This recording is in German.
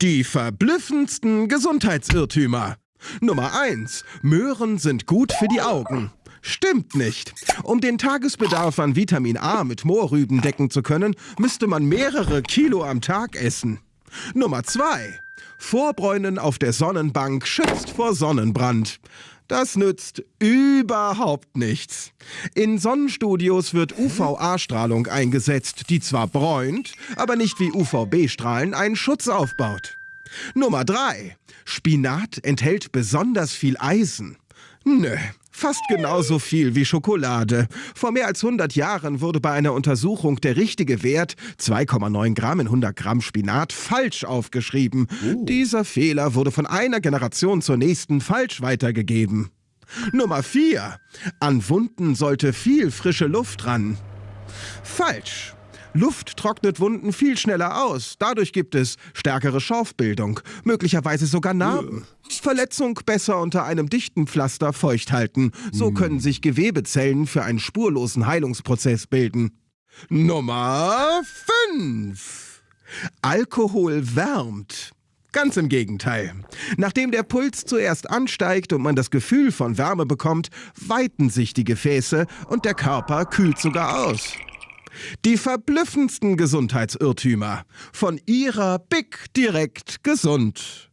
Die verblüffendsten Gesundheitsirrtümer. Nummer 1. Möhren sind gut für die Augen. Stimmt nicht. Um den Tagesbedarf an Vitamin A mit Mohrrüben decken zu können, müsste man mehrere Kilo am Tag essen. Nummer 2. Vorbräunen auf der Sonnenbank schützt vor Sonnenbrand. Das nützt überhaupt nichts. In Sonnenstudios wird UVA-Strahlung eingesetzt, die zwar bräunt, aber nicht wie UVB-Strahlen einen Schutz aufbaut. Nummer 3. Spinat enthält besonders viel Eisen. Nö, fast genauso viel wie Schokolade. Vor mehr als 100 Jahren wurde bei einer Untersuchung der richtige Wert 2,9 Gramm in 100 Gramm Spinat falsch aufgeschrieben. Uh. Dieser Fehler wurde von einer Generation zur nächsten falsch weitergegeben. Nummer 4. An Wunden sollte viel frische Luft ran. Falsch. Luft trocknet Wunden viel schneller aus. Dadurch gibt es stärkere Schorfbildung, möglicherweise sogar Narben. Verletzung besser unter einem dichten Pflaster feucht halten. So hm. können sich Gewebezellen für einen spurlosen Heilungsprozess bilden. Nummer 5. Alkohol wärmt. Ganz im Gegenteil. Nachdem der Puls zuerst ansteigt und man das Gefühl von Wärme bekommt, weiten sich die Gefäße und der Körper kühlt sogar aus. Die verblüffendsten Gesundheitsirrtümer. Von ihrer Big Direkt Gesund.